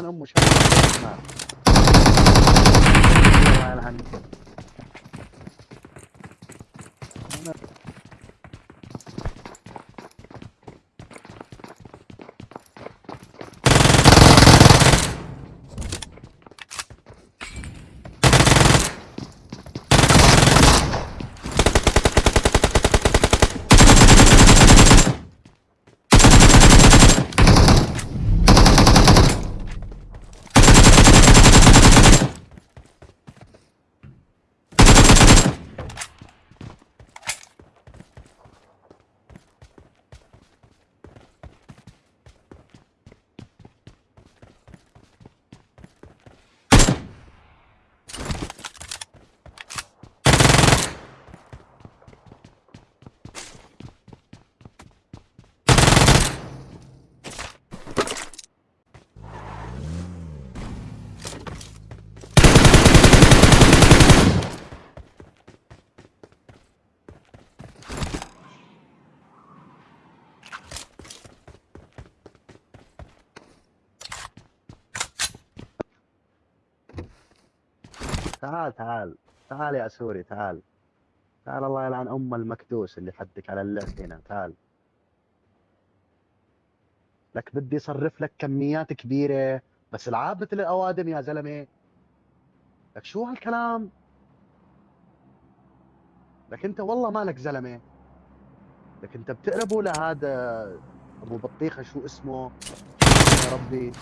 يلعن امه شاب الله يلعن تعال تعال تعال يا سوري تعال. تعال الله يلعن أم المكدوس اللي حدك على اللف هنا تعال. لك بدي صرف لك كميات كبيرة بس العاب مثل الأوادم يا زلمة. لك شو هالكلام؟ لك أنت والله مالك زلمة. لك أنت بتقربوا لهذا أبو بطيخة شو اسمه؟ يا ربي.